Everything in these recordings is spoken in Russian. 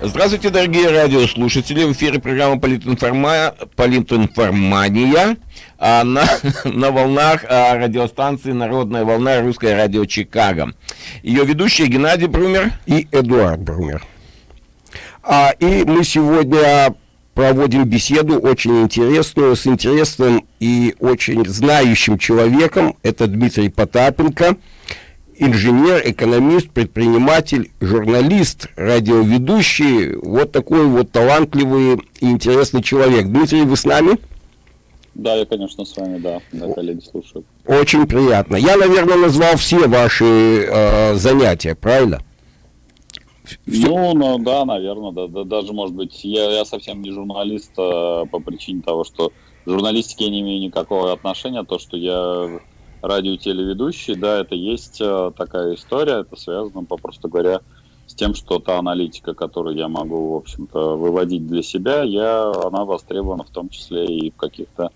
Здравствуйте, дорогие радиослушатели. В эфире программа Политинформа... Политинформания а, на, на волнах а, радиостанции «Народная волна» Русское радио Чикаго. Ее ведущие Геннадий Брумер и Эдуард Брумер. А, и мы сегодня проводим беседу очень интересную, с интересным и очень знающим человеком. Это Дмитрий Потапенко – инженер, экономист, предприниматель, журналист, радиоведущий, вот такой вот талантливый и интересный человек. Дмитрий, вы с нами? Да, я, конечно, с вами, да, да коллеги слушают. Очень приятно. Я, наверное, назвал все ваши э, занятия, правильно? Все. Ну, ну, да, наверное, да, да, даже, может быть, я, я совсем не журналист э, по причине того, что к журналистике я не имею никакого отношения, то, что я радиотелеведущий, да, это есть э, такая история, это связано, попросту говоря, с тем, что та аналитика, которую я могу, в общем-то, выводить для себя, я, она востребована в том числе и в каких-то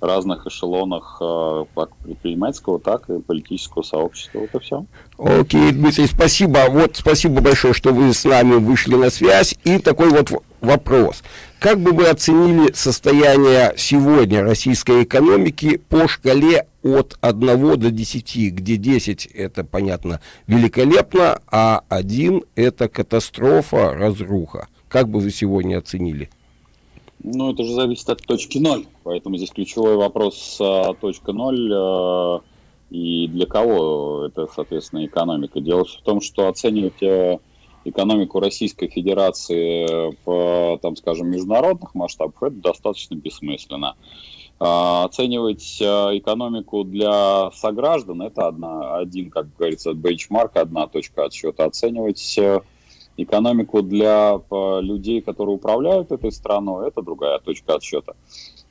разных эшелонах э, как предпринимательского, так и политического сообщества. Вот и все. Окей, Дмитрий, спасибо. Вот спасибо большое, что вы с нами вышли на связь. И такой вот вопрос. Как бы вы оценили состояние сегодня российской экономики по шкале от 1 до 10, где 10 это, понятно, великолепно, а 1 это катастрофа, разруха? Как бы вы сегодня оценили? Ну, это же зависит от точки ноль, поэтому здесь ключевой вопрос а, точка ноль а, и для кого это, соответственно, экономика. Дело в том, что оценивать а, экономику Российской Федерации в, там, скажем, международных масштабах это достаточно бессмысленно. А, оценивать а, экономику для сограждан это одна, один, как говорится, бенчмарк, одна точка отсчета. Оценивать экономику для людей, которые управляют этой страной, это другая точка отсчета.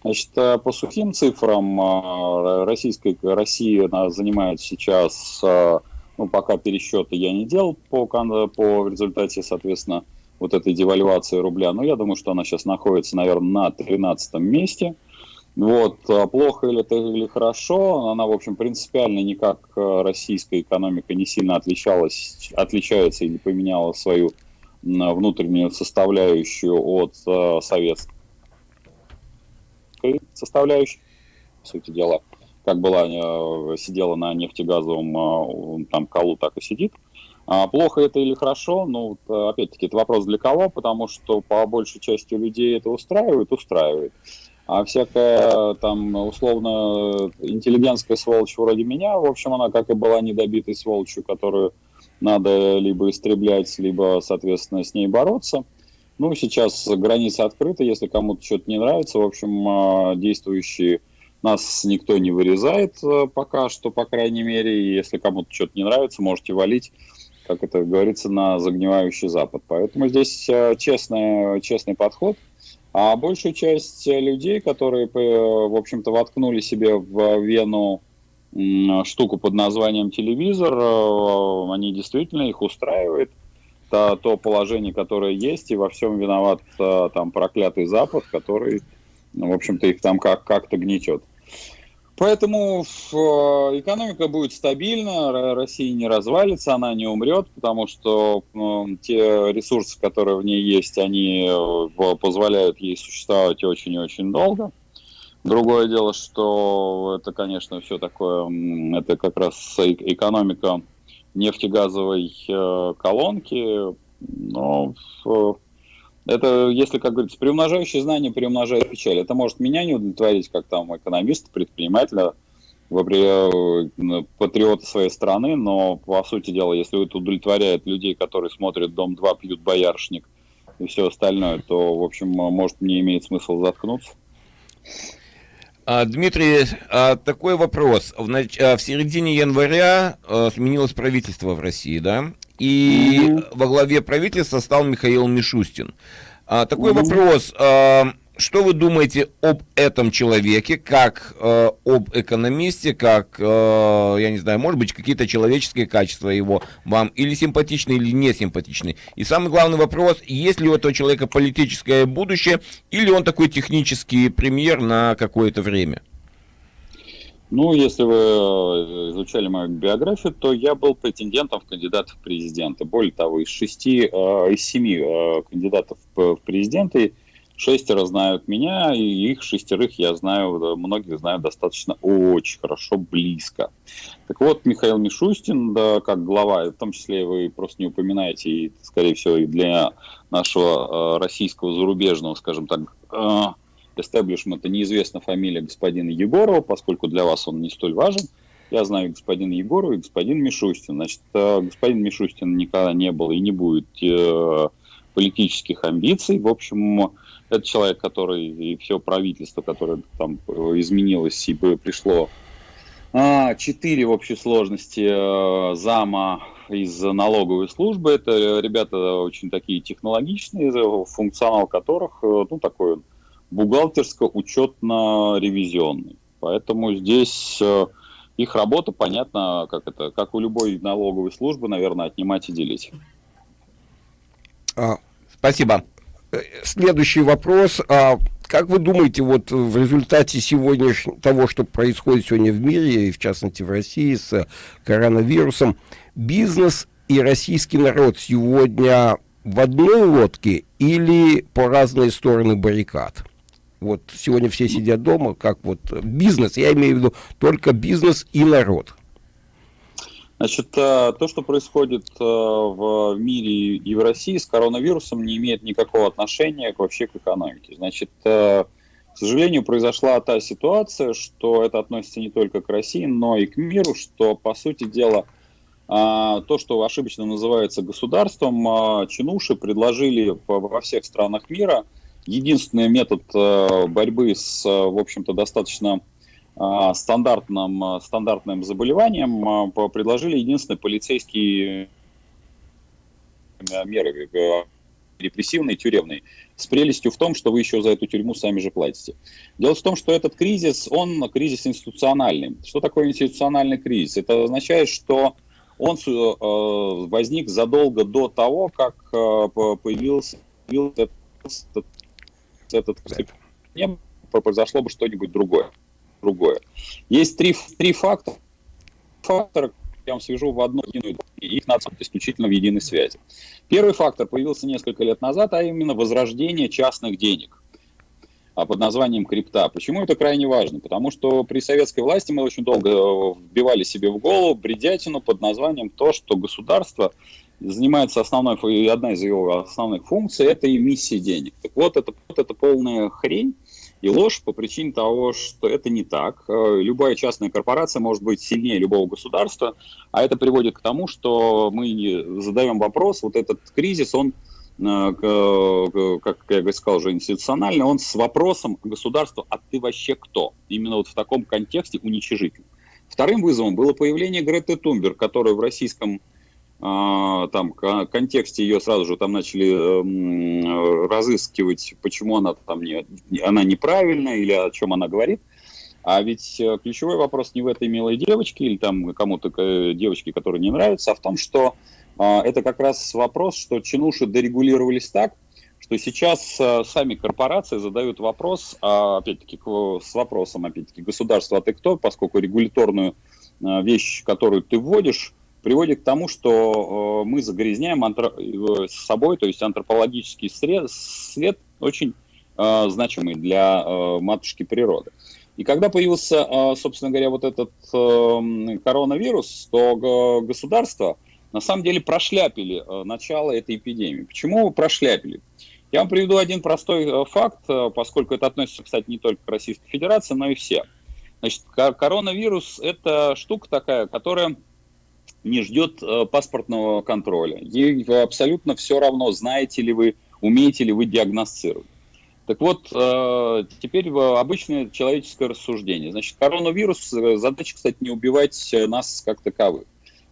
Значит, э, по сухим цифрам э, российской, Россия занимает сейчас, э, ну, пока пересчеты я не делал по, по результате, соответственно, вот этой девальвации рубля, но я думаю, что она сейчас находится, наверное, на 13 месте – вот, а плохо или это или хорошо, она, в общем, принципиально никак э, российская экономика не сильно отличалась, отличается или поменяла свою внутреннюю составляющую от э, советской составляющей, по сути дела, как была, э, сидела на нефтегазовом там колу, так и сидит. А плохо это или хорошо, ну, опять-таки, это вопрос для кого, потому что по большей части людей это устраивает, устраивает. А всякая там условно интеллигентская сволочь вроде меня, в общем, она как и была недобитой сволочью, которую надо либо истреблять, либо, соответственно, с ней бороться. Ну, сейчас границы открыты, если кому-то что-то не нравится, в общем, а, действующие нас никто не вырезает а, пока что, по крайней мере, и если кому-то что-то не нравится, можете валить, как это говорится, на загнивающий Запад. Поэтому здесь честный, честный подход – а большую часть людей, которые, э, в общем-то, воткнули себе в вену штуку под названием телевизор, э, они действительно их устраивает. То, то положение, которое есть, и во всем виноват э, там проклятый Запад, который, в общем-то, их там как- как-то гнетет. Поэтому э, экономика будет стабильна, Россия не развалится, она не умрет, потому что э, те ресурсы, которые в ней есть, они э, позволяют ей существовать очень и очень долго. Другое дело, что это, конечно, все такое, это как раз экономика нефтегазовой колонки, но это, если, как говорится, приумножающее знание приумножает печаль. Это может меня не удовлетворить, как там экономист, предпринимателя, э, патриота своей страны, но, по сути дела, если это удовлетворяет людей, которые смотрят «Дом-2», пьют «Боярышник» и все остальное, то, в общем, может, не имеет смысла заткнуться. А, Дмитрий, а, такой вопрос. В, а, в середине января сменилось правительство в России, да? И mm во главе правительства стал Михаил Мишустин. А, такой mm вопрос. А, что вы думаете об этом человеке, как э, об экономисте, как, э, я не знаю, может быть, какие-то человеческие качества его вам или симпатичны, или не симпатичны? И самый главный вопрос, есть ли у этого человека политическое будущее, или он такой технический премьер на какое-то время? Ну, если вы э, изучали мою биографию, то я был претендентом в кандидаты в президенты. Более того, из шести, э, из семи э, кандидатов в президенты шестеро знают меня, и их шестерых я знаю, многих знаю достаточно очень хорошо, близко. Так вот, Михаил Мишустин, да, как глава, в том числе вы просто не упоминаете, и, скорее всего, и для нашего российского зарубежного, скажем так, эстеблишмента неизвестна фамилия господина Егорова, поскольку для вас он не столь важен. Я знаю господина Егорова и господин Мишустин. Значит, э, господин Мишустин никогда не был и не будет э, политических амбиций. В общем, это человек, который и все правительство, которое там изменилось и пришло а, четыре в общей сложности э, зама из налоговой службы. Это ребята очень такие технологичные, функционал которых, ну, такой бухгалтерско-учетно-ревизионный. Поэтому здесь э, их работа, понятно, как это, как у любой налоговой службы, наверное, отнимать и делить. А, спасибо. Э, следующий вопрос. А как вы думаете, вот в результате сегодняшнего того, что происходит сегодня в мире, и в частности в России с коронавирусом, бизнес и российский народ сегодня в одной лодке или по разные стороны баррикад? Вот сегодня все сидят дома, как вот бизнес, я имею в виду только бизнес и народ. Значит, э, то, что происходит э, в мире и в России с коронавирусом, не имеет никакого отношения вообще к экономике. Значит, э, к сожалению, произошла та ситуация, что это относится не только к России, но и к миру, что, по сути дела, то, что ошибочно называется государством, чинуши предложили во всех странах мира – единственный метод э, борьбы с, э, в общем-то, достаточно э, стандартным, стандартным заболеванием предложили единственные полицейские меры, репрессивные, тюремные, с прелестью в том, что вы еще за эту тюрьму сами же платите. Дело в том, что этот кризис, он кризис институциональный. Что такое институциональный кризис? Это означает, что он возник задолго до того, как появился этот этот не произошло бы что-нибудь другое. другое. Есть три, три фактора, фактора, я вам свяжу в одну единую, и их надо исключительно в единой связи. Первый фактор появился несколько лет назад, а именно возрождение частных денег а под названием крипта. Почему это крайне важно? Потому что при советской власти мы очень долго э, вбивали себе в голову бредятину под названием то, что государство занимается основной, одна из его основных функций – это эмиссия денег. Так вот, это, вот это полная хрень и ложь по причине того, что это не так. Э, любая частная корпорация может быть сильнее любого государства, а это приводит к тому, что мы задаем вопрос, вот этот кризис, он э, как я сказал уже институциональный, он с вопросом государства «а ты вообще кто?» Именно вот в таком контексте уничижительным. Вторым вызовом было появление Греты Тумбер, которая в российском там контексте ее сразу же там начали э, разыскивать, почему она там не, она неправильная или о чем она говорит. А ведь э, ключевой вопрос не в этой милой девочке или там кому-то э, девочке, которая не нравится, а в том, что э, это как раз вопрос, что чинуши дорегулировались так, что сейчас э, сами корпорации задают вопрос, а, опять-таки с вопросом, опять-таки, государство, а ты кто, поскольку регуляторную э, вещь, которую ты вводишь, приводит к тому, что э, мы загрязняем антро... С собой, то есть антропологический след, след очень э, значимый для э, матушки природы. И когда появился, э, собственно говоря, вот этот э, коронавирус, то государство на самом деле прошляпили э, начало этой эпидемии. Почему прошляпили? Я вам приведу один простой э, факт, э, поскольку это относится, кстати, не только к Российской Федерации, но и все. Значит, коронавирус – это штука такая, которая не ждет э, паспортного контроля. Ей абсолютно все равно, знаете ли вы, умеете ли вы диагностировать. Так вот, э, теперь обычное человеческое рассуждение. Значит, коронавирус, э, задача, кстати, не убивать нас как таковых.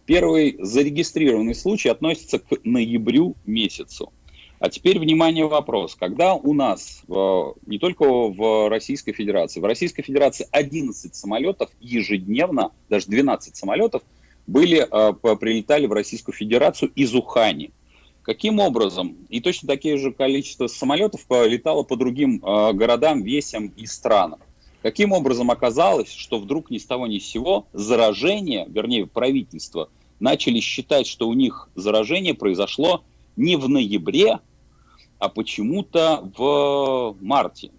Первый зарегистрированный случай относится к ноябрю месяцу. А теперь, внимание, вопрос. Когда у нас, не только в Российской Федерации, в Российской Федерации 11 самолетов ежедневно, даже 12 самолетов были, э, прилетали в Российскую Федерацию из Ухани. Каким образом? И точно такие же количество самолетов полетало по другим э, городам, весям и странам. Каким образом оказалось, что вдруг ни с того ни с сего заражение, вернее правительство, начали считать, что у них заражение произошло не в ноябре, а почему-то в марте.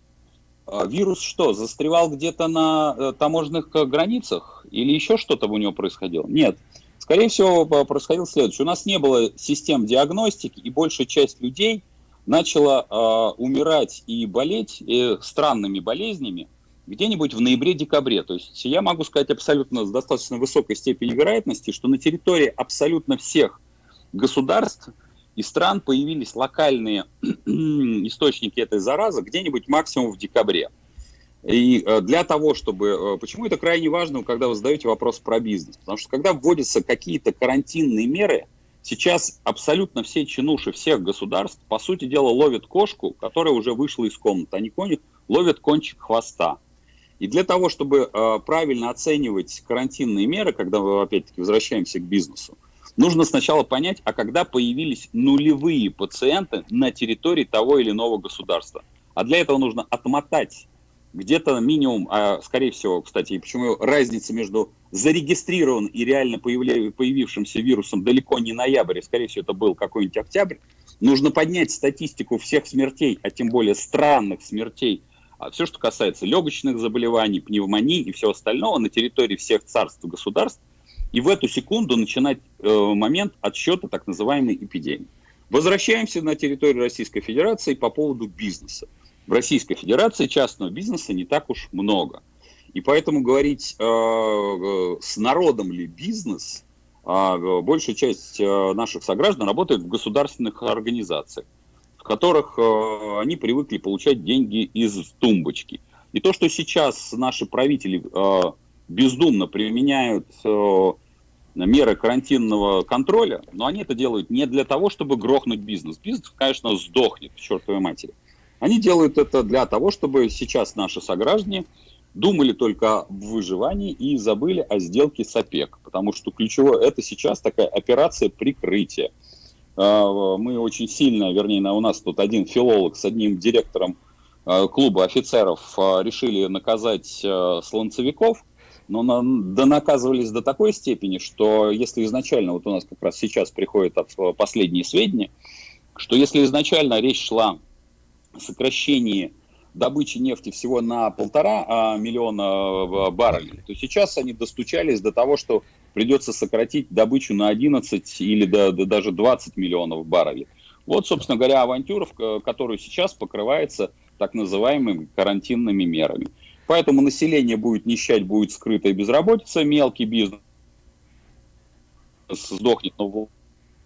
А вирус что, застревал где-то на э, таможенных э, границах или еще что-то у него происходило? Нет. Скорее всего, происходило следующее. У нас не было систем диагностики, и большая часть людей начала э, умирать и болеть э, странными болезнями где-нибудь в ноябре-декабре. То есть я могу сказать абсолютно с достаточно высокой степенью вероятности, что на территории абсолютно всех государств и стран появились локальные источники этой заразы где-нибудь максимум в декабре. И э, для того, чтобы... Э, почему это крайне важно, когда вы задаете вопрос про бизнес? Потому что когда вводятся какие-то карантинные меры, сейчас абсолютно все чинуши всех государств, по сути дела, ловят кошку, которая уже вышла из комнаты. Они ловят кончик хвоста. И для того, чтобы э, правильно оценивать карантинные меры, когда мы опять-таки возвращаемся к бизнесу, нужно сначала понять, а когда появились нулевые пациенты на территории того или иного государства. А для этого нужно отмотать где-то минимум, а скорее всего, кстати, и почему разница между зарегистрированным и реально появившимся вирусом далеко не ноябрь, скорее всего, это был какой-нибудь октябрь, нужно поднять статистику всех смертей, а тем более странных смертей а все, что касается легочных заболеваний, пневмонии и всего остального на территории всех царств и государств, и в эту секунду начинать э, момент отсчета так называемой эпидемии. Возвращаемся на территорию Российской Федерации по поводу бизнеса. В Российской Федерации частного бизнеса не так уж много. И поэтому говорить э, э с народом ли бизнес, э, большая часть э, наших сограждан работает в государственных организациях которых э, они привыкли получать деньги из тумбочки. И то, что сейчас наши правители э, бездумно применяют э, меры карантинного контроля, но они это делают не для того, чтобы грохнуть бизнес. Бизнес, конечно, сдохнет, к чертовой матери. Они делают это для того, чтобы сейчас наши сограждане думали только о выживании и забыли о сделке с ОПЕК. Потому что ключевое, это сейчас такая операция прикрытия. А, мы очень сильно, вернее, у нас тут один филолог с одним директором а, клуба офицеров решили наказать слонцевиков, но да наказывались до такой степени, что если изначально, вот у нас как раз сейчас приходят последние сведения, что если изначально речь шла о сокращении добычи нефти всего на полтора миллиона баррелей, то сейчас они достучались до того, что придется сократить добычу на 11 или до, до даже 20 миллионов баррелей. Вот, собственно говоря, авантюра, которую сейчас покрывается так называемыми карантинными мерами. Поэтому население будет нищать, будет скрытая безработица, мелкий бизнес сдохнет, но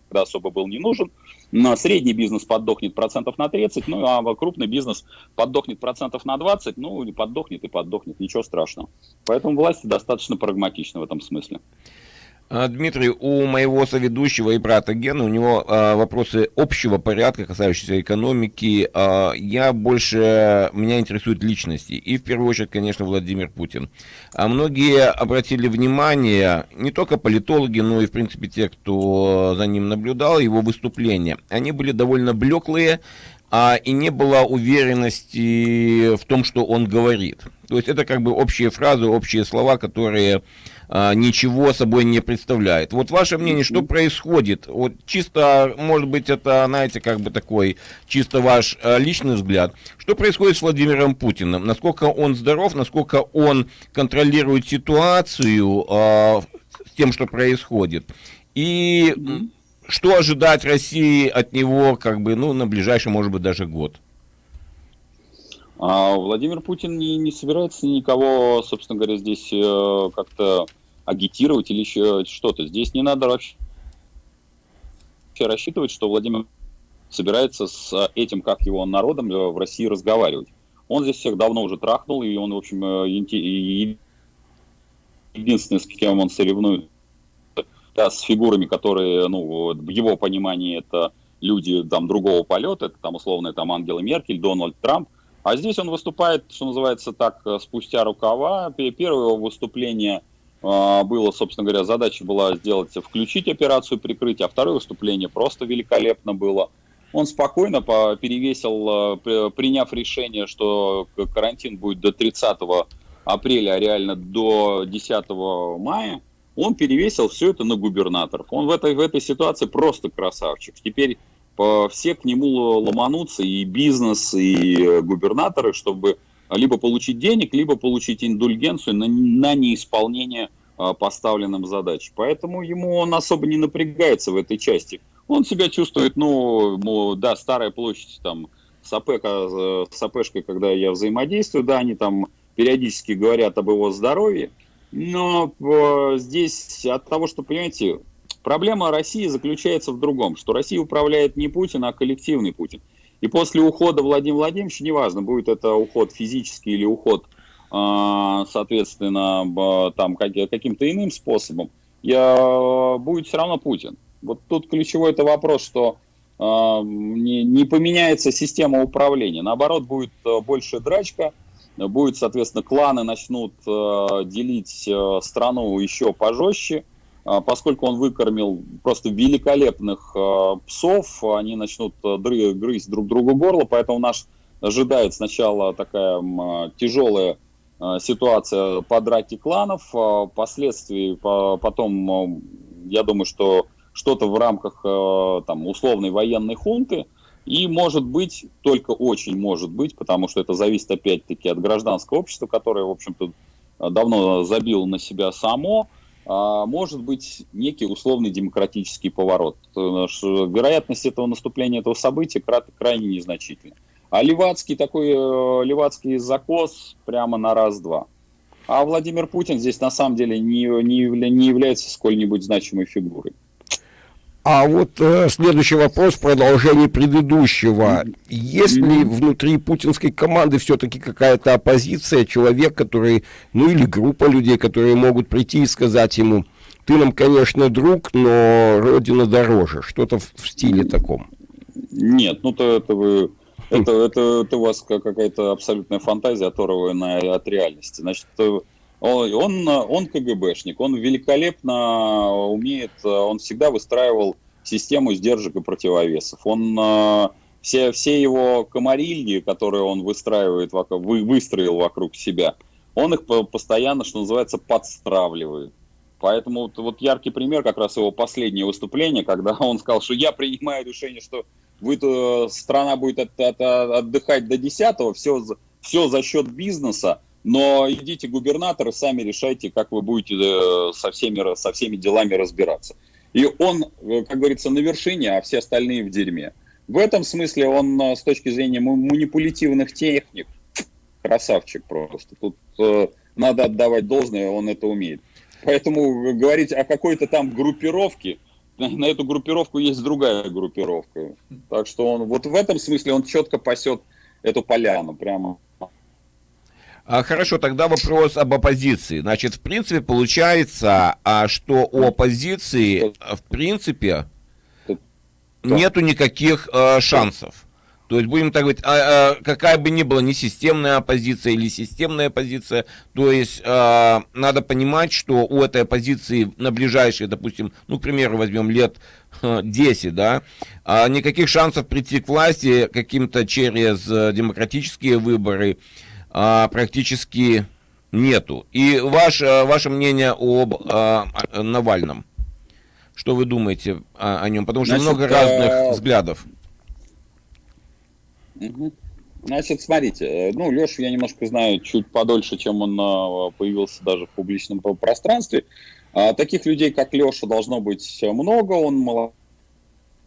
когда особо был не нужен. Но средний бизнес поддохнет процентов на 30, ну а крупный бизнес поддохнет процентов на 20, ну и поддохнет и поддохнет, ничего страшного. Поэтому власти достаточно прагматичны в этом смысле. А, Дмитрий, у моего соведущего и брата Гена, у него а, вопросы общего порядка, касающиеся экономики. А, я больше, меня интересуют личности. И в первую очередь, конечно, Владимир Путин. А многие обратили внимание, не только политологи, но и, в принципе, те, кто за ним наблюдал, его выступления. Они были довольно блеклые, а, и не было уверенности в том, что он говорит. То есть это как бы общие фразы, общие слова, которые а, ничего собой не представляют. Вот ваше мнение, что происходит? Вот чисто, может быть, это, знаете, как бы такой чисто ваш а, личный взгляд. Что происходит с Владимиром Путиным? Насколько он здоров, насколько он контролирует ситуацию а, с тем, что происходит? И что ожидать России от него, как бы, ну, на ближайший, может быть, даже год? А Владимир Путин не, не собирается никого, собственно говоря, здесь э, как-то агитировать или еще что-то. Здесь не надо вообще рассчитывать, что Владимир собирается с этим, как его народом э, в России разговаривать. Он здесь всех давно уже трахнул, и он, в общем, э, единственный, с кем он соревнует да, с фигурами, которые, ну, в его понимании это люди там другого полета, это там условно там Ангела Меркель, Дональд Трамп, а здесь он выступает, что называется так, спустя рукава. Первое его выступление а, было, собственно говоря, задача была сделать, включить операцию прикрытия, а второе выступление просто великолепно было. Он спокойно перевесил, а, приняв решение, что карантин будет до 30 апреля, а реально до 10 мая, он перевесил все это на губернаторов. Он в этой, в этой ситуации просто красавчик. Теперь все к нему ломанутся, и бизнес, и губернаторы, чтобы либо получить денег, либо получить индульгенцию на, на неисполнение а, поставленным задач. Поэтому ему он особо не напрягается в этой части. Он себя чувствует, ну, да, старая площадь, там, с, АП, с АПшкой, когда я взаимодействую, да, они там периодически говорят об его здоровье, но э, здесь от того, что, понимаете, проблема России заключается в другом, что Россия управляет не Путин, а коллективный Путин. И после ухода Владимира Владимировича, неважно, будет это уход физический или уход, э, соответственно, там каким-то иным способом, я, будет все равно Путин. Вот тут ключевой это вопрос, что э, не, не поменяется система управления. Наоборот, будет э, больше драчка, будет, соответственно, кланы начнут делить страну еще пожестче, поскольку он выкормил просто великолепных э, псов, они начнут дры, грызть друг другу горло, поэтому наш ожидает сначала такая тяжелая ситуация по драке кланов, впоследствии по, потом, я думаю, что что-то в рамках там, условной военной хунты, и может быть, только очень может быть, потому что это зависит опять-таки от гражданского общества, которое, в общем-то, давно забило на себя само, а, может быть некий условный демократический поворот. Вероятность этого наступления этого события крайне незначительна. А Левацкий такой, э, Левацкий закос прямо на раз-два. А Владимир Путин здесь на самом деле не, не, не является сколь-нибудь значимой фигурой. А вот э, следующий вопрос, продолжение предыдущего. Есть ли внутри путинской команды все-таки какая-то оппозиция, человек, который, ну или группа людей, которые могут прийти и сказать ему, ты нам, конечно, друг, но Родина дороже, что-то в, в стиле таком? Нет, ну то это вы... Это, это, это у вас какая-то абсолютная фантазия, оторванная от реальности. Значит, он, он КГБшник, он великолепно умеет, он всегда выстраивал систему сдержек и противовесов. Он все, все его комарильи, которые он выстраивает, вы, выстроил вокруг себя, он их постоянно, что называется, подстравливает. Поэтому вот, вот яркий пример как раз его последнее выступление, когда он сказал, что я принимаю решение, что вы, страна будет от, от, отдыхать до 10 все, все за счет бизнеса, но идите, губернаторы, сами решайте, как вы будете э, со всеми, со всеми делами разбираться. И он, э, как говорится, на вершине, а все остальные в дерьме. В этом смысле он э, с точки зрения манипулятивных техник красавчик просто. Тут э, надо отдавать должное, он это умеет. Поэтому говорить о какой-то там группировке, на эту группировку есть другая группировка. Так что он вот в этом смысле он четко пасет эту поляну прямо а, хорошо, тогда вопрос об оппозиции. Значит, в принципе, получается, а, что у оппозиции, в принципе, нету никаких а, шансов. То есть, будем так говорить, а, а, какая бы ни была несистемная оппозиция или системная оппозиция, то есть а, надо понимать, что у этой оппозиции на ближайшие, допустим, ну, к примеру, возьмем лет 10, да, а, никаких шансов прийти к власти каким-то через э, демократические выборы, а, практически нету. И ваше, э, ваше мнение об а, Навальном? Что вы думаете о, о нем? Потому что Значит, много разных а... взглядов. Значит, смотрите, э, ну, Лешу я немножко знаю чуть подольше, чем он э, появился даже в публичном пространстве. Таких людей, как Леша, должно быть много, он молодой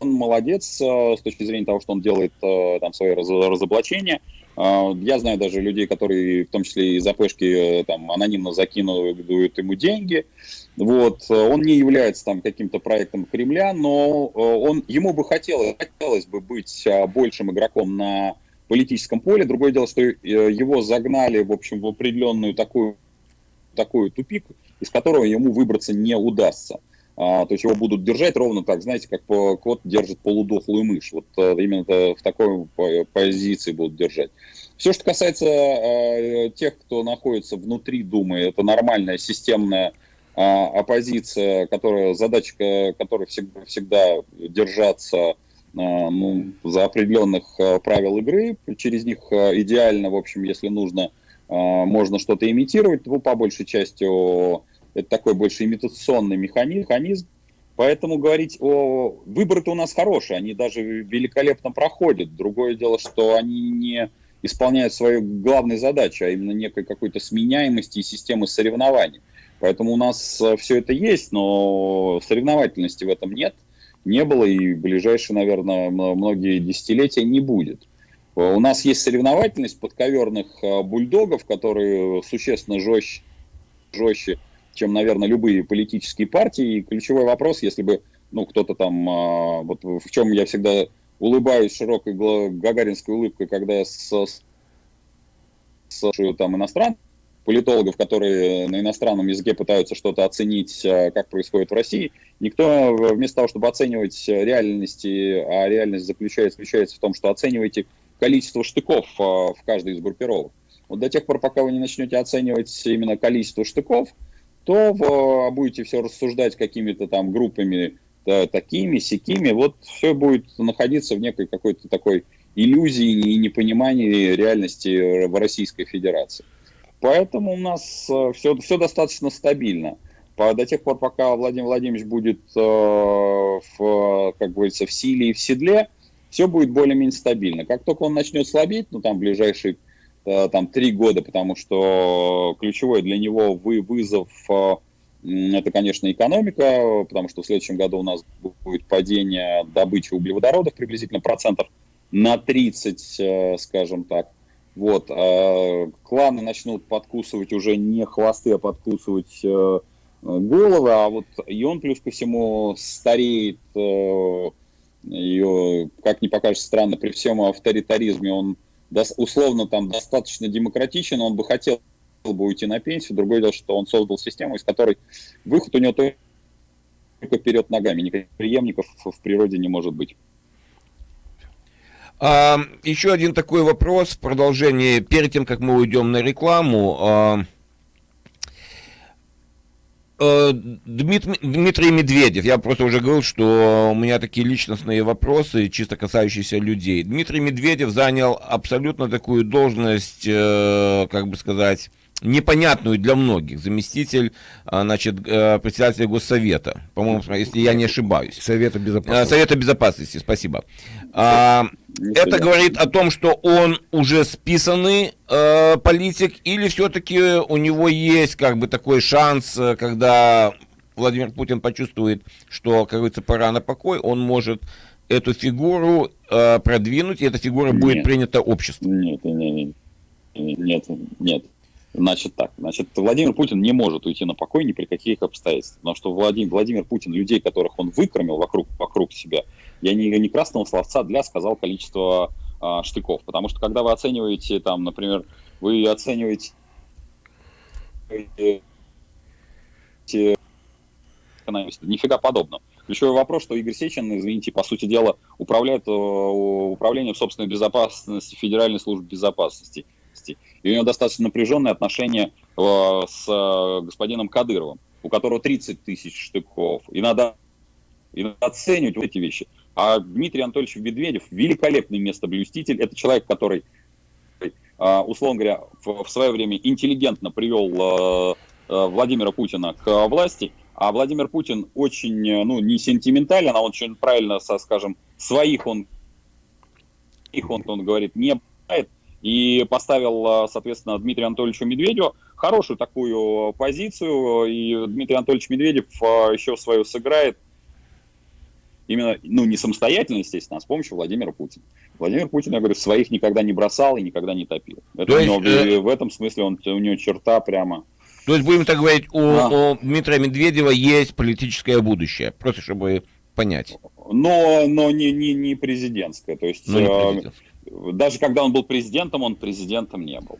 он молодец с точки зрения того, что он делает там свои разоблачения. А, я знаю даже людей, которые в том числе из АПшки э, там, анонимно закидывают ему деньги. Вот. Он не является там каким-то проектом Кремля, но э, он, ему бы хотелось, хотелось бы быть а, большим игроком на политическом поле. Другое дело, что э, его загнали в общем, в определенную такую, такую тупик, из которого ему выбраться не удастся. А, то есть его будут держать ровно так, знаете, как кот держит полудохлую мышь. Вот а, именно в такой позиции будут держать. Все, что касается а, тех, кто находится внутри Думы, это нормальная системная оппозиция, которая, задача которой всегда, всегда держаться ну, за определенных правил игры, через них идеально, в общем, если нужно можно что-то имитировать, ну, по большей части это такой больше имитационный механизм, Поэтому говорить о... Выборы-то у нас хорошие, они даже великолепно проходят. Другое дело, что они не исполняют свою главную задачу, а именно некой какой-то сменяемости и системы соревнований. Поэтому у нас э, все это есть, но соревновательности в этом нет, не было и в ближайшие, наверное, многие десятилетия не будет. У нас есть соревновательность подковерных э, бульдогов, которые существенно жестче, жестче чем, наверное, любые политические партии. И ключевой вопрос, если бы ну, кто-то там, а, вот в чем я всегда улыбаюсь широкой гагаринской улыбкой, когда я с, с там иностранных политологов, которые на иностранном языке пытаются что-то оценить, а, как происходит в России, никто вместо того, чтобы оценивать реальности, а реальность заключается, заключается в том, что оцениваете количество штыков а, в каждой из группировок. Вот до тех пор, пока вы не начнете оценивать именно количество штыков, то будете все рассуждать какими-то там группами да, такими, сякими, вот все будет находиться в некой какой-то такой иллюзии и непонимании реальности в Российской Федерации. Поэтому у нас все, э, все достаточно стабильно. До тех пор, пока Владимир Владимирович будет, э, в, как говорится, в силе и в седле, все будет более-менее стабильно. Как только он начнет слабеть, ну там ближайшие Э, там три года, потому что ключевой для него вы, вызов э, это, конечно, экономика, потому что в следующем году у нас будет падение добычи углеводородов приблизительно процентов на 30, э, скажем так. Вот, кланы начнут подкусывать уже не хвосты, а подкусывать головы, а вот и он плюс ко всему стареет, ее, как ни покажется странно, при всем авторитаризме он условно там достаточно демократичен, он бы хотел бы уйти на пенсию. Другое дело, что он создал систему, из которой выход у него только вперед ногами. Никаких преемников в природе не может быть. А, еще один такой вопрос в продолжении. Перед тем, как мы уйдем на рекламу, а, Э, Дмитрий, Медведев, я просто уже говорил, что у меня такие личностные вопросы, чисто касающиеся людей. Дмитрий Медведев занял абсолютно такую должность, э, как бы сказать, непонятную для многих. Заместитель, а, значит, э, председателя Госсовета, по-моему, если я не ошибаюсь. Совета безопасности. Совета безопасности, спасибо. А, это говорит о том, что он уже списанный э, политик, или все-таки у него есть как бы такой шанс, э, когда Владимир Путин почувствует, что, как говорится, пора на покой, он может эту фигуру э, продвинуть, и эта фигура нет. будет принята обществом. Нет, нет, нет, нет, нет. Значит так, значит, Владимир Путин не может уйти на покой ни при каких обстоятельствах, потому что Владимир, Владимир Путин людей, которых он выкормил вокруг, вокруг себя, я не, не красного словца для сказал количество а, штыков, потому что когда вы оцениваете, там, например, вы оцениваете нифига подобного. Ключевой вопрос, что Игорь Сечин, извините, по сути дела, управляет э, управлением собственной безопасности Федеральной службы безопасности власти. И у него достаточно напряженные отношения э, с э, господином Кадыровым, у которого 30 тысяч штыков. И надо, и надо оценивать вот эти вещи. А Дмитрий Анатольевич Медведев великолепный местоблюститель. Это человек, который, э, условно говоря, в, в свое время интеллигентно привел Владимира Путина к власти, а Владимир Путин очень, ну, не сентиментален, а он очень правильно, скажем, своих он, их он, он говорит, не и поставил, соответственно, Дмитрию Анатольевичу Медведеву хорошую такую позицию, и Дмитрий Анатольевич Медведев а, еще свою сыграет именно, ну, не самостоятельно, естественно, а с помощью Владимира Путина. Владимир Путин, я говорю, своих никогда не бросал и никогда не топил. Это есть, него, э... В этом смысле он, у него черта прямо... То есть, будем так говорить, у, а. у Дмитрия Медведева есть политическое будущее, просто чтобы понять. Но, но не, не, не президентское. То есть, но не э, президентское даже когда он был президентом, он президентом не был.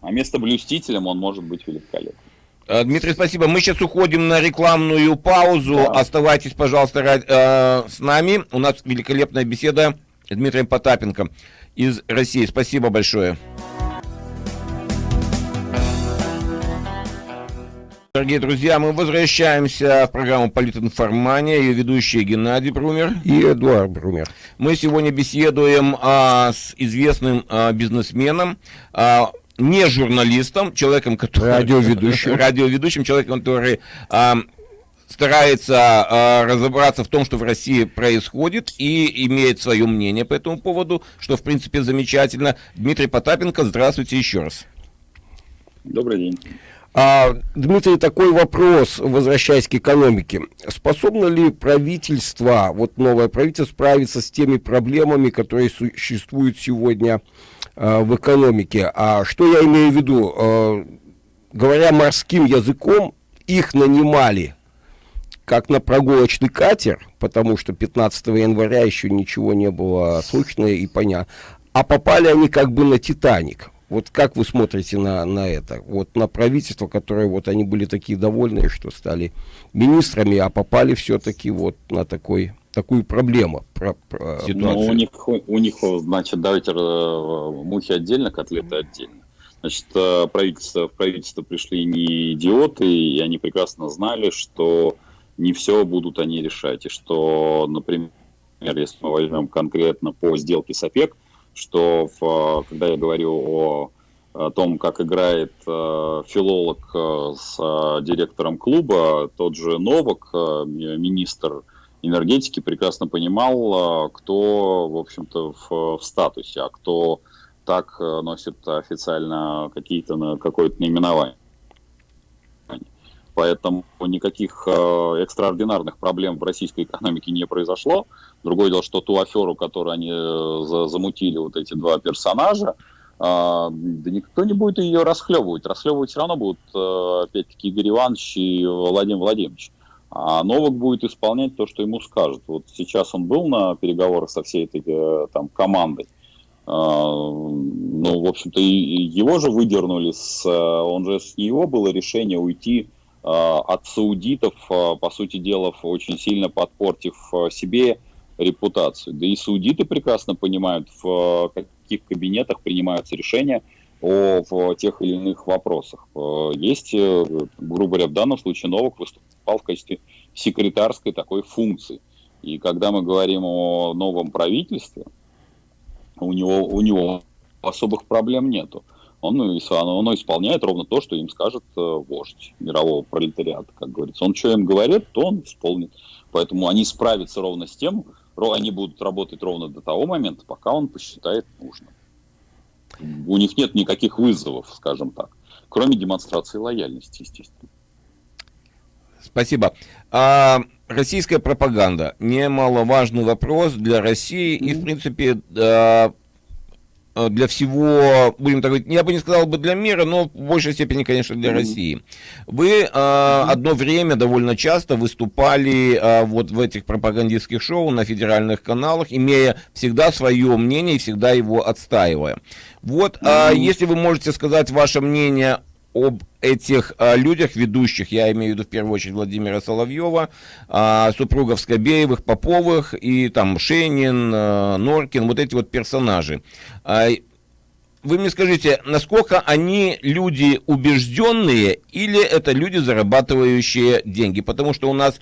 А место блюстителем он может быть великолепным. Э, Дмитрий, спасибо. Мы сейчас уходим на рекламную паузу. Да. Оставайтесь, пожалуйста, э, с нами. У нас великолепная беседа с Дмитрием Потапенко из России. Спасибо большое. Дорогие друзья, мы возвращаемся в программу «Политинформания». Ее ведущие Геннадий Брумер и Эдуард Брумер. Мы сегодня беседуем а, с известным а, бизнесменом, а, не журналистом, человеком, который... Радиоведущим. Радиоведущим, человеком, который а, старается а, разобраться в том, что в России происходит, и имеет свое мнение по этому поводу, что, в принципе, замечательно. Дмитрий Потапенко, здравствуйте еще раз. Добрый день. А, Дмитрий, такой вопрос, возвращаясь к экономике. Способно ли правительство, вот новое правительство, справиться с теми проблемами, которые существуют сегодня а, в экономике? А что я имею в виду? А, говоря морским языком, их нанимали как на прогулочный катер, потому что 15 января еще ничего не было слышно и понятно, а попали они как бы на Титаник. Вот как вы смотрите на, на это? Вот на правительство, которое вот они были такие довольные, что стали министрами, а попали все-таки вот на такой, такую проблему. Про, про, ну, у них, у них, значит, давайте э, мухи отдельно, котлеты отдельно. Значит, э, правительство, в правительство пришли не идиоты, и они прекрасно знали, что не все будут они решать. И что, например, если мы возьмем конкретно по сделке с ОПЕК, что в, когда я говорю о, о том, как играет э, филолог э, с э, директором клуба, тот же Новак, э, министр энергетики, прекрасно понимал, э, кто, в общем-то, в, в статусе, а кто так э, носит официально какие-то какое-то наименование. Поэтому никаких э, экстраординарных проблем в российской экономике не произошло. Другое дело, что ту аферу, которую они э, за, замутили, вот эти два персонажа, э, да никто не будет ее расхлебывать. Расхлебывать все равно будут, э, опять-таки, Игорь Иванович и Владимир Владимирович. А Новак будет исполнять то, что ему скажут. Вот сейчас он был на переговорах со всей этой э, там, командой. Э, ну, в общем-то, его же выдернули, с, э, он же с него было решение уйти от саудитов, э, по сути дела, очень сильно подпортив э, себе репутацию. Да и саудиты прекрасно понимают, в каких кабинетах принимаются решения о в тех или иных вопросах. Есть, грубо говоря, в данном случае Новак выступал в качестве секретарской такой функции. И когда мы говорим о новом правительстве, у него, у него особых проблем нету он, он исполняет ровно то, что им скажет э, вождь мирового пролетариата, как говорится. Он что им говорит, то он исполнит. Поэтому они справятся ровно с тем, они будут работать ровно до того момента, пока он посчитает нужным. У них нет никаких вызовов, скажем так, кроме демонстрации лояльности, естественно. Спасибо. А, российская пропаганда немаловажный вопрос для России и, в принципе, Э, для всего, будем так говорить, я бы не сказал бы для мира, но в большей степени, конечно, для. России. Вы э, одно время довольно часто выступали э, вот в этих пропагандистских шоу на федеральных каналах, имея всегда свое мнение и всегда его отстаивая. Вот, э, если вы можете сказать ваше мнение об этих а, людях, ведущих, я имею в виду в первую очередь Владимира Соловьева, а, супругов Скобеевых, Поповых и там Шенин, а, Норкин, вот эти вот персонажи. А, вы мне скажите, насколько они люди убежденные или это люди, зарабатывающие деньги? Потому что у нас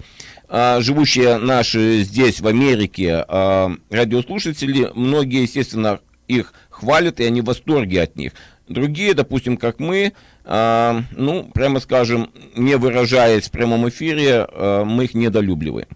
а, живущие наши здесь, в Америке, а, радиослушатели, многие, естественно, их хвалят, и они в восторге от них. Другие, допустим, как мы, э, ну, прямо скажем, не выражаясь в прямом эфире, э, мы их недолюбливаем.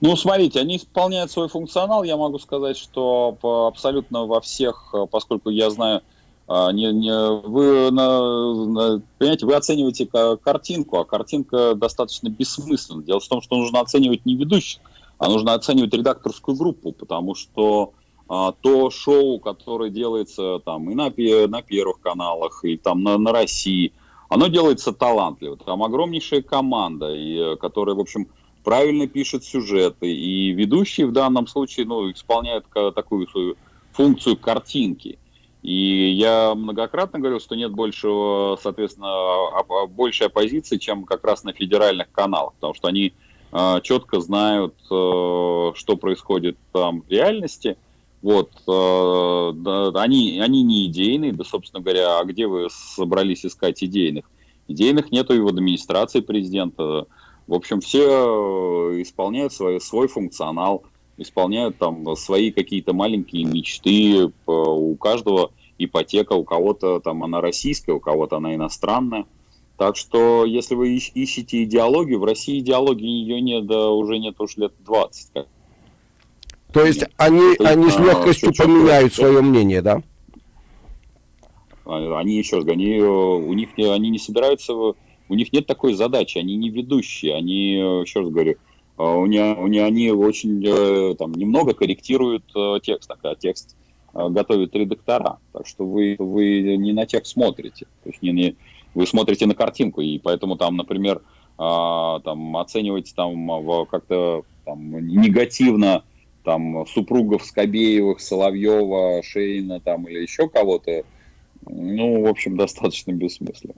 Ну, смотрите, они исполняют свой функционал. Я могу сказать, что абсолютно во всех, поскольку я знаю, не, не, вы, на, понимаете, вы оцениваете картинку, а картинка достаточно бессмысленна. Дело в том, что нужно оценивать не ведущих, а нужно оценивать редакторскую группу, потому что а, то шоу, которое делается там и на, на первых каналах, и там на, на России, оно делается талантливо. Там огромнейшая команда, и, которая, в общем, правильно пишет сюжеты, и ведущие в данном случае ну, исполняют такую свою функцию картинки. И я многократно говорил, что нет большего, соответственно, большей оппозиции, чем как раз на федеральных каналах, потому что они э, четко знают, э, что происходит там в реальности – вот, э, да, они, они не идейные, да, собственно говоря, а где вы собрались искать идейных? Идейных нету и в администрации президента. В общем, все э, исполняют свой, свой функционал, исполняют там свои какие-то маленькие мечты. У каждого ипотека у кого-то там она российская, у кого-то она иностранная. Так что, если вы ищете идеологию, в России идеологии ее нет, да, уже нет уж лет 20. Как. То есть нет. они, То они с а, легкостью а, поменяют свое мнение, да? Они еще раз, они, у них они не собираются, у них нет такой задачи, они не ведущие, они, еще раз говорю, а, у них, у них, они очень э, там немного корректируют э, текст, а текст э, готовят редактора, так что вы, вы не на текст смотрите, то есть не, не, вы смотрите на картинку, и поэтому там, например, а, там оценивать там как-то там, негативно там супругов Скобеевых, Соловьева, Шейна там или еще кого-то, ну, в общем, достаточно бессмысленно.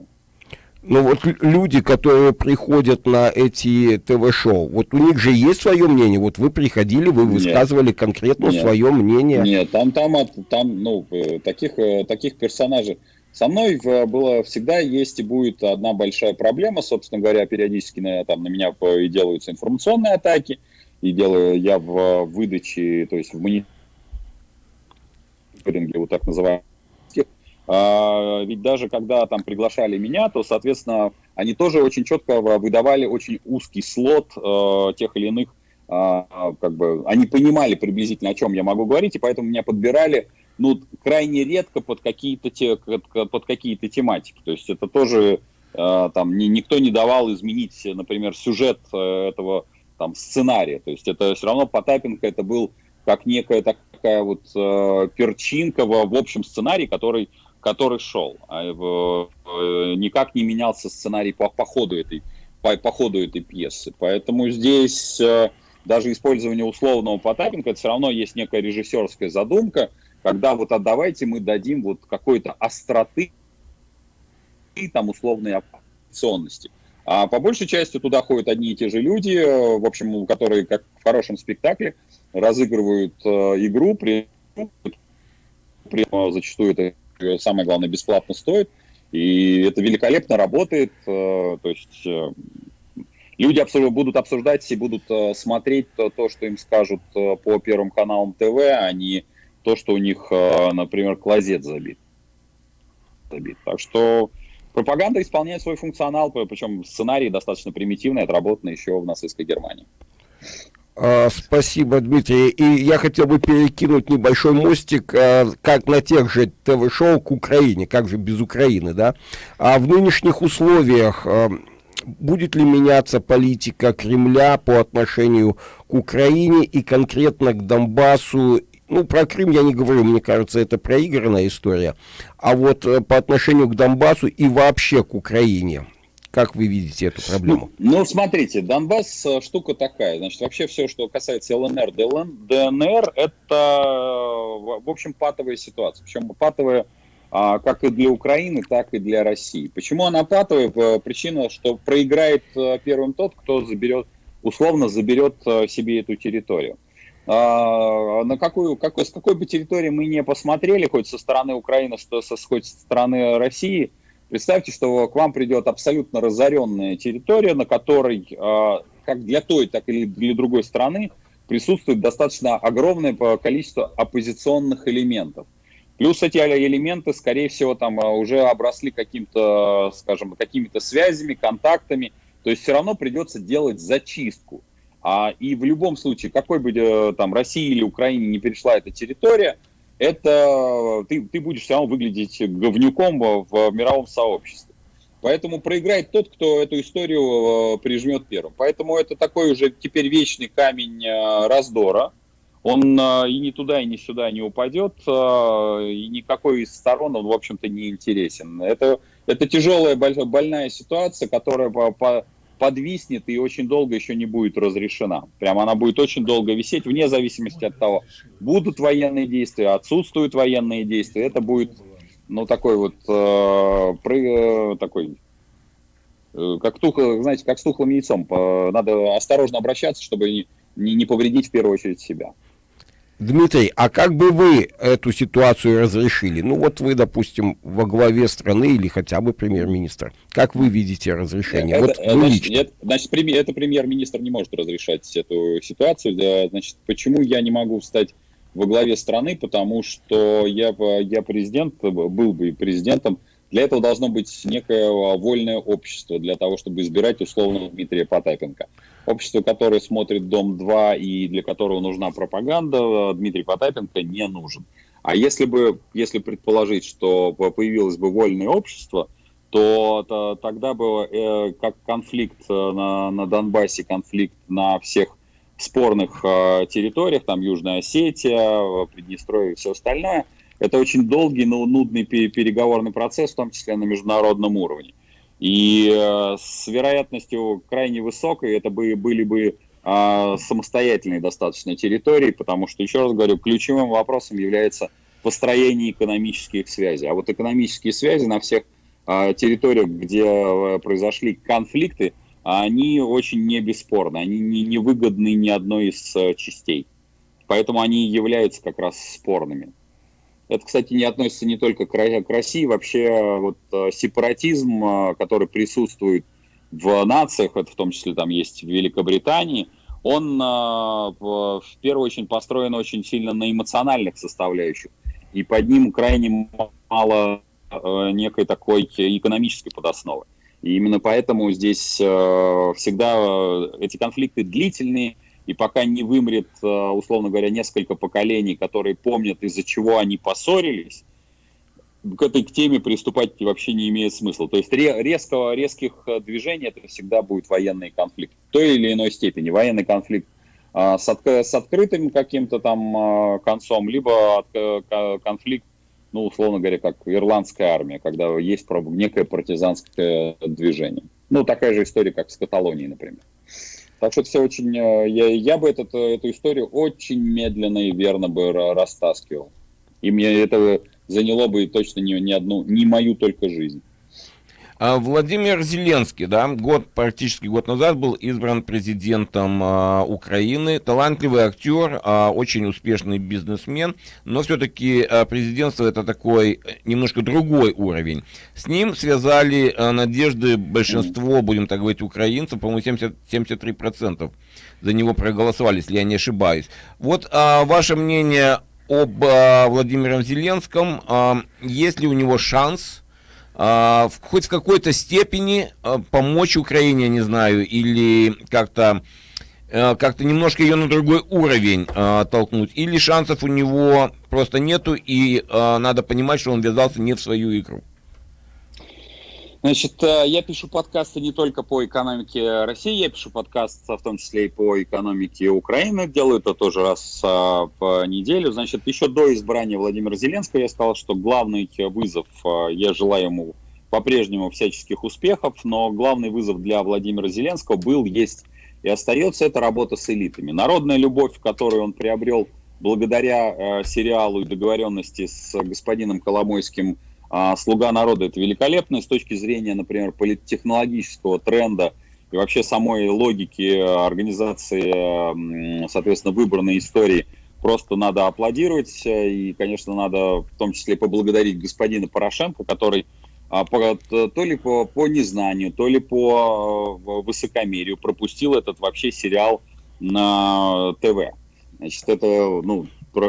Ну вот люди, которые приходят на эти ТВ-шоу, вот у них же есть свое мнение. Вот вы приходили, вы высказывали нет, конкретно нет, свое мнение. Нет, там, там, там, ну, э, таких, э, таких персонажей. Со мной было всегда есть и будет одна большая проблема, собственно говоря, периодически на, там, на меня и делаются информационные атаки, и делаю я в выдаче, то есть в мониторинге, вот так называемом, а, ведь даже когда там приглашали меня, то, соответственно, они тоже очень четко выдавали очень узкий слот э, тех или иных, э, как бы, они понимали приблизительно, о чем я могу говорить, и поэтому меня подбирали, ну, крайне редко под какие-то те, под какие-то тематики. То есть это тоже э, там ни, никто не давал изменить, например, сюжет э, этого там сценария. То есть это все равно Потапенко это был как некая такая вот э, перчинка в, в общем сценарии, который который шел. А э, никак не менялся сценарий по, по, ходу этой, по, по ходу этой пьесы. Поэтому здесь э, даже использование условного Потапенко, это все равно есть некая режиссерская задумка, когда вот отдавайте мы дадим вот какой-то остроты и там условной опционности. А по большей части туда ходят одни и те же люди, э, в общем, которые, как в хорошем спектакле, разыгрывают э, игру, при, при зачастую это самое главное, бесплатно стоит. И это великолепно работает. Э, то есть э, люди абсолютно будут обсуждать и будут э, смотреть то, то, что им скажут по первым каналам ТВ, а не то, что у них, например, клозет забит. забит. Так что пропаганда исполняет свой функционал, причем сценарий достаточно примитивный, отработанный еще в нацистской Германии. А, спасибо, Дмитрий. И я хотел бы перекинуть небольшой мостик, а, как на тех же ТВ-шоу к Украине, как же без Украины, да? А в нынешних условиях а, будет ли меняться политика Кремля по отношению к Украине и конкретно к Донбассу? Ну, про Крым я не говорю, мне кажется, это проигранная история. А вот э, по отношению к Донбассу и вообще к Украине – как вы видите эту проблему? Ну, ну, смотрите, Донбасс э, штука такая. Значит, вообще все, что касается ЛНР, ДНР, это, в общем, патовая ситуация. Причем патовая а, как и для Украины, так и для России. Почему она патовая? Причина, что проиграет э, первым тот, кто заберет, условно заберет э, себе эту территорию. А, на какую, какой, с какой бы территории мы не посмотрели, хоть со стороны Украины, что, хоть со стороны России – Представьте, что к вам придет абсолютно разоренная территория, на которой, а, как для той, так и для другой страны, присутствует достаточно огромное количество оппозиционных элементов. Плюс эти элементы, скорее всего, там а, уже обросли каким-то, скажем, какими-то связями, контактами. То есть все равно придется делать зачистку. А, и в любом случае, какой бы э, там России или Украине не перешла эта территория, это ты, ты будешь все равно выглядеть говнюком в мировом сообществе. Поэтому проиграет тот, кто эту историю э, прижмет первым. Поэтому это такой уже теперь вечный камень э, раздора. Он э, и не туда, и не сюда не упадет, и никакой из сторон он, в общем-то, не интересен. Это, это тяжелая, больная ситуация, которая по, по, подвиснет и очень долго еще не будет разрешена. Прямо она будет очень долго висеть, вне зависимости от того, будут военные действия, отсутствуют военные действия. Это будет, ну, такой вот, э, пры, э, такой, э, как тухло, знаете, как с тухлым яйцом. Надо осторожно обращаться, чтобы не, не повредить в первую очередь себя. Дмитрий, а как бы вы эту ситуацию разрешили? Ну вот вы, допустим, во главе страны или хотя бы премьер-министр. Как вы видите разрешение? Это, вот вы значит, лично. Это, значит, это премьер-министр не может разрешать эту ситуацию. Да, значит, почему я не могу встать во главе страны, потому что я, я президент, был бы президентом, для этого должно быть некое вольное общество, для того, чтобы избирать условного Дмитрия Потапенко. Общество, которое смотрит «Дом-2» и для которого нужна пропаганда, Дмитрий Потапенко не нужен. А если бы, если предположить, что появилось бы вольное общество, то, то тогда бы э, как конфликт э, на, на Донбассе, конфликт на всех спорных э, территориях, там Южная Осетия, Приднестровье и все остальное, это очень долгий, но нудный переговорный процесс, в том числе на международном уровне. И э, с вероятностью крайне высокой это бы, были бы э, самостоятельные достаточно территории, потому что, еще раз говорю, ключевым вопросом является построение экономических связей. А вот экономические связи на всех э, территориях, где э, произошли конфликты, они очень не бесспорны, они не, не выгодны ни одной из э, частей. Поэтому они являются как раз спорными. Это, кстати, не относится не только к России, вообще вот э, сепаратизм, э, который присутствует в нациях, это в том числе там есть в Великобритании, он в первую очередь построен очень сильно на эмоциональных составляющих, и под ним крайне мало некой такой экономической подосновы. И именно поэтому здесь э, всегда э, эти конфликты длительные, и пока не вымрет, э, условно говоря, несколько поколений, которые помнят, из-за чего они поссорились, к этой теме приступать вообще не имеет смысла. То есть резкого, резких движений это всегда будет военный конфликт. В той или иной степени военный конфликт с, от, с открытым каким-то там концом, либо конфликт ну, условно говоря, как ирландская армия, когда есть некое партизанское движение. Ну, такая же история, как с Каталонией, например. Так что все очень... Э, я, я бы этот, эту историю очень медленно и верно бы растаскивал. И мне это заняло бы точно не, не одну, не мою только жизнь. А Владимир Зеленский, да, год, практически год назад был избран президентом а, Украины. Талантливый актер, а, очень успешный бизнесмен, но все-таки а, президентство это такой немножко другой уровень. С ним связали а, надежды большинство, будем так говорить, украинцев, по-моему, 70, 73% за него проголосовали, если я не ошибаюсь. Вот а, ваше мнение об а, Владимире Зеленском, а, есть ли у него шанс а, в, хоть в какой-то степени а, помочь Украине, не знаю, или как-то а, как-то немножко ее на другой уровень а, толкнуть, или шансов у него просто нету, и а, надо понимать, что он ввязался не в свою игру. Значит, э, я пишу подкасты не только по экономике России, я пишу подкасты в том числе и по экономике Украины. Делаю это тоже раз в а, неделю. Значит, еще до избрания Владимира Зеленского я сказал, что главный вызов, а, я желаю ему по-прежнему всяческих успехов, но главный вызов для Владимира Зеленского был, есть и остается, это работа с элитами. Народная любовь, которую он приобрел благодаря э, сериалу и договоренности с господином Коломойским – а «Слуга народа» — это великолепно с точки зрения, например, политтехнологического тренда и вообще самой логики организации, соответственно, выбранной истории. Просто надо аплодировать и, конечно, надо в том числе поблагодарить господина Порошенко, который а, по, то ли по, по незнанию, то ли по высокомерию пропустил этот вообще сериал на ТВ. Значит, это, ну,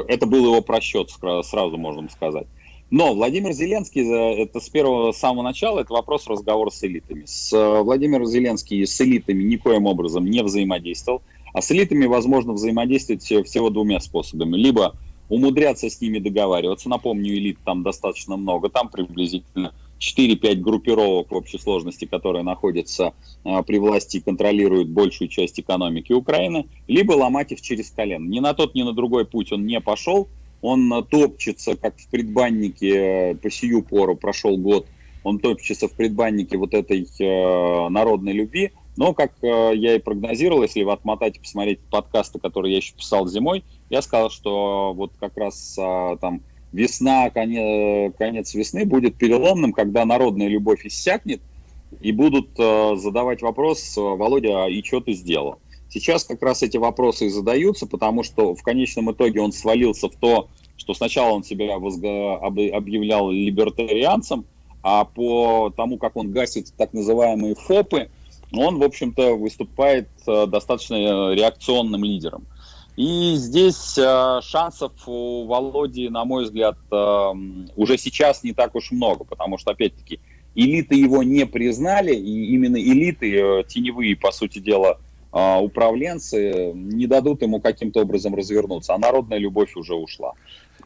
это был его просчет, сразу можем сказать. Но Владимир Зеленский, э, это с первого с самого начала, это вопрос разговора с элитами. С э, Владимиром Зеленский с элитами никоим образом не взаимодействовал, а с элитами возможно взаимодействовать всего двумя способами. Либо умудряться с ними договариваться, напомню, элит там достаточно много, там приблизительно 4-5 группировок в общей сложности, которые находятся а, при власти и контролируют большую часть экономики Украины, либо ломать их через колено. Ни на тот, ни на другой путь он не пошел, он топчется, как в предбаннике э, по сию пору, прошел год, он топчется в предбаннике вот этой э, народной любви. Но, как э, я и прогнозировал, если вы отмотать и посмотреть подкасты, которые я еще писал зимой, я сказал, что вот как раз э, там весна, конец, конец весны будет переломным, когда народная любовь иссякнет, и будут э, задавать вопрос, Володя, а и что ты сделал? Сейчас как раз эти вопросы и задаются, потому что в конечном итоге он свалился в то, что сначала он себя объявлял либертарианцем, а по тому, как он гасит так называемые ФОПы, он, в общем-то, выступает э, достаточно реакционным лидером. И здесь э, шансов у Володи, на мой взгляд, э, уже сейчас не так уж много, потому что, опять-таки, элиты его не признали, и именно элиты, э, теневые, по сути дела, э, управленцы, не дадут ему каким-то образом развернуться, а народная любовь уже ушла.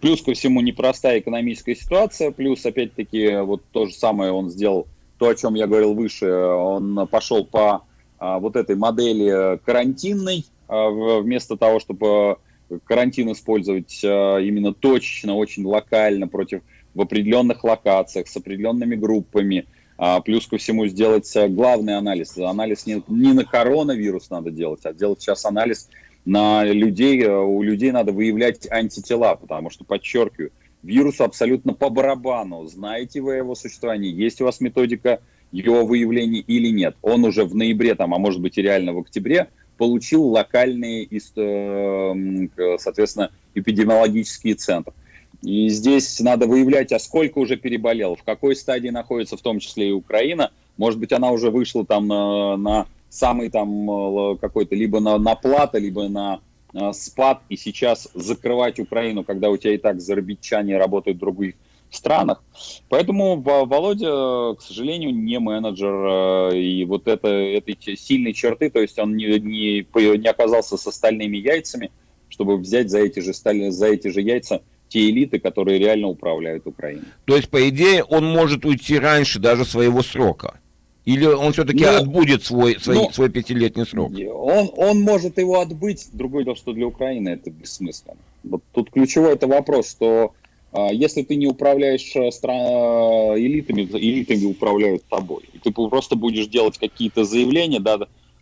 Плюс ко всему непростая экономическая ситуация, плюс, опять-таки, вот то же самое он сделал, то, о чем я говорил выше, он пошел по э, вот этой модели карантинной, а, вместо того, чтобы карантин использовать а, именно точечно, очень локально, против в определенных локациях, с определенными группами, а, плюс ко всему сделать главный анализ. Анализ не, не на коронавирус надо делать, а делать сейчас анализ на людей. У людей надо выявлять антитела, потому что, подчеркиваю, вирус абсолютно по барабану. Знаете вы его существование, есть у вас методика его выявления или нет. Он уже в ноябре, там, а может быть и реально в октябре, получил локальные, э, соответственно, эпидемиологические центры. И здесь надо выявлять, а сколько уже переболел, в какой стадии находится в том числе и Украина. Может быть, она уже вышла там на, на самый там э, какой-то, либо на, на плата, либо на, на спад, и сейчас закрывать Украину, когда у тебя и так зарабичане работают в других странах. Поэтому Володя, к сожалению, не менеджер. Э, и вот это, этой сильной черты, то есть он не, не, не оказался с остальными яйцами, чтобы взять за эти же, за эти же яйца те элиты, которые реально управляют Украиной. То есть, по идее, он может уйти раньше даже своего срока? Или он все-таки ну, отбудет свой, свой, ну, свой пятилетний срок? Он, он может его отбыть. Другое дело, что для Украины это бессмысленно. Вот тут ключевой это вопрос, что а, если ты не управляешь э, стран... Э, элитами, элитами управляют тобой. И ты просто будешь делать какие-то заявления, да,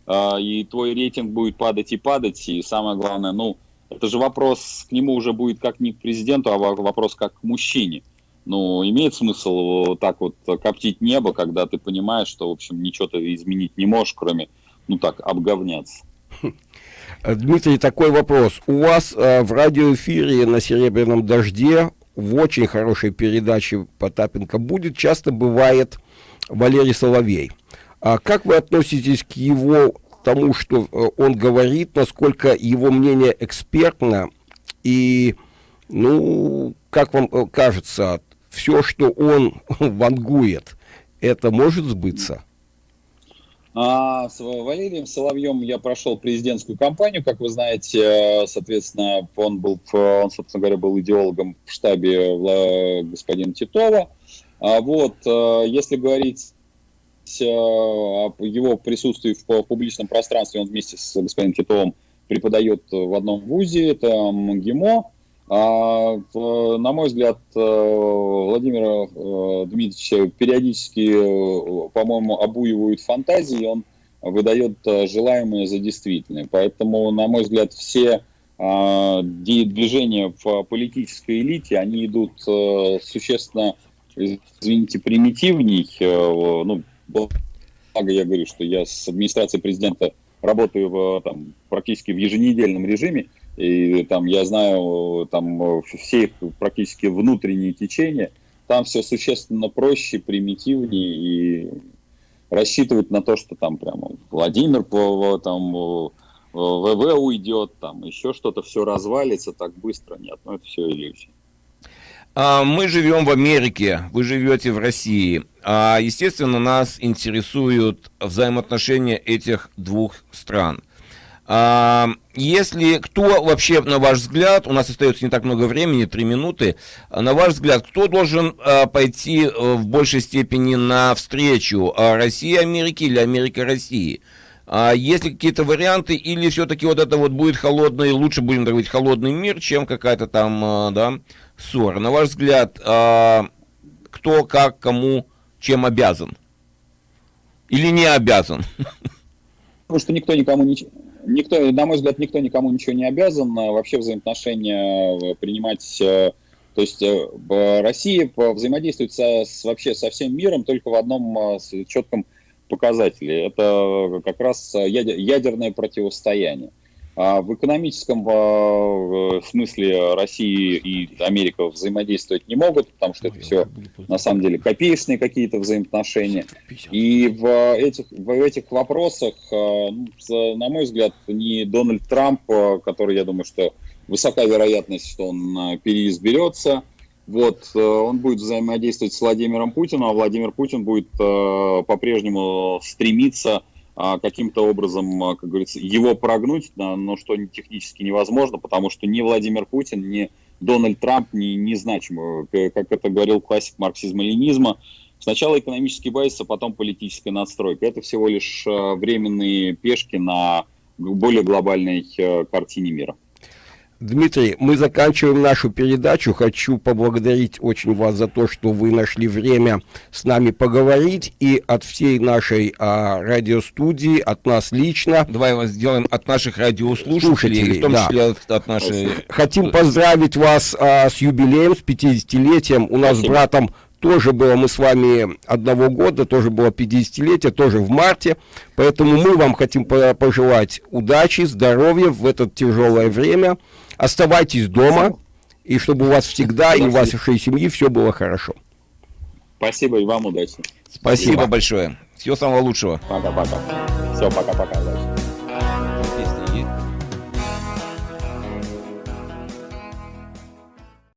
а, и твой рейтинг будет падать и падать. И самое главное, ну, это же вопрос к нему уже будет как не к президенту, а вопрос как к мужчине. Ну, имеет смысл вот так вот коптить небо, когда ты понимаешь, что, в общем, ничего ты изменить не можешь, кроме, ну так, обговняться. Дмитрий, такой вопрос. У вас э, в радиоэфире на «Серебряном дожде» в очень хорошей передаче Потапенко будет, часто бывает Валерий Соловей. А как вы относитесь к его тому, что э, он говорит, насколько его мнение экспертно, и, ну, как вам э, кажется, все, что он вангует, это может сбыться? А с Валерием Соловьем я прошел президентскую кампанию, как вы знаете, соответственно, он был, он, собственно говоря, был идеологом в штабе господина Титова. А вот, э, если говорить э, о его присутствии в публичном пространстве, он вместе с господином Титовым преподает в одном вузе, это МГИМО. А, на мой взгляд, э, Владимир э, Дмитриевич периодически, э, по-моему, обуивают фантазии, он выдает желаемое за действительное. Поэтому, на мой взгляд, все а, движения в политической элите, они идут существенно, извините, примитивней. Ну, благо я говорю, что я с администрацией президента работаю в, там, практически в еженедельном режиме, и там я знаю там все практически внутренние течения, там все существенно проще, примитивнее и рассчитывать на то, что там прямо Владимир по там ВВ уйдет, там еще что-то все развалится так быстро, нет, ну это все иллюзия. А, мы живем в Америке, вы живете в России. А, естественно, нас интересуют взаимоотношения этих двух стран. А, если кто вообще, на ваш взгляд, у нас остается не так много времени, три минуты, а на ваш взгляд, кто должен а, пойти э, в большей степени на встречу России Америки или Америка России? есть ли какие-то варианты, или все-таки вот это вот будет холодный, лучше будем говорить, холодный мир, чем какая-то там, да, ссора? На ваш взгляд, кто, как, кому, чем обязан? Или не обязан? Потому что никто никому ничего никто, на мой взгляд, никто никому ничего не обязан. А вообще взаимоотношения э, принимать... Э, то есть э, Россия взаимодействует со, с, вообще со всем миром только в одном четком показателе. Это как раз ядерное противостояние. А в экономическом а, смысле Россия и Америка взаимодействовать не могут, потому что это все на самом деле копеечные какие-то взаимоотношения. И в этих, в этих вопросах, а, ну, на мой взгляд, не Дональд Трамп, который, я думаю, что высока вероятность, что он переизберется, вот, он будет взаимодействовать с Владимиром Путиным, а Владимир Путин будет по-прежнему стремиться а, каким-то образом, а, как говорится, его прогнуть, но что технически невозможно, потому что ни Владимир Путин, ни Дональд Трамп не, не значимы. Как это говорил классик марксизма-ленизма, сначала экономический базис, а потом политическая надстройка. Это всего лишь а, временные пешки на более глобальной картине мира. Дмитрий, мы заканчиваем нашу передачу. Хочу поблагодарить очень вас за то, что вы нашли время с нами поговорить. И от всей нашей а, радиостудии, от нас лично. Давай его сделаем от наших радиослушателей, в том да. числе от, от нашей... Хотим поздравить вас а, с юбилеем, с 50-летием. У нас Спасибо. с братом тоже было, мы с вами одного года, тоже было 50-летие, тоже в марте. Поэтому мы вам хотим пожелать удачи, здоровья в это тяжелое время. Оставайтесь дома, и чтобы у вас всегда и у вашей семьи все было хорошо. Спасибо и вам удачи. Спасибо, Спасибо большое. Всего самого лучшего. Пока-пока. Все, пока-пока.